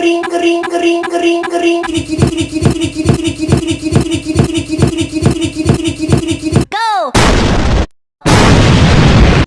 kering kering kering kering kering kiri kiri